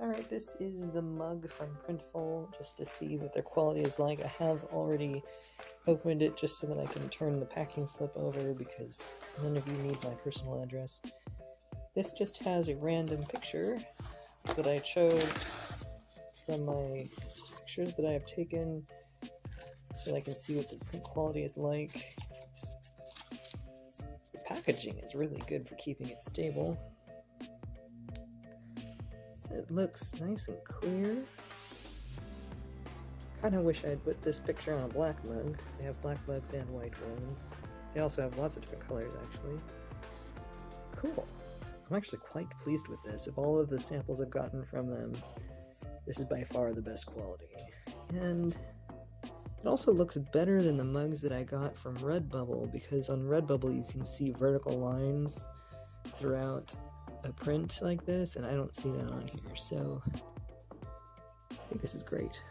Alright, this is the mug from Printful, just to see what their quality is like. I have already opened it just so that I can turn the packing slip over because none of you need my personal address. This just has a random picture that I chose from my pictures that I have taken so that I can see what the print quality is like. The packaging is really good for keeping it stable. It looks nice and clear. Kind of wish I had put this picture on a black mug. They have black mugs and white ones. They also have lots of different colors, actually. Cool. I'm actually quite pleased with this. Of all of the samples I've gotten from them, this is by far the best quality. And it also looks better than the mugs that I got from Redbubble, because on Redbubble you can see vertical lines throughout a print like this, and I don't see that on here, so I think this is great.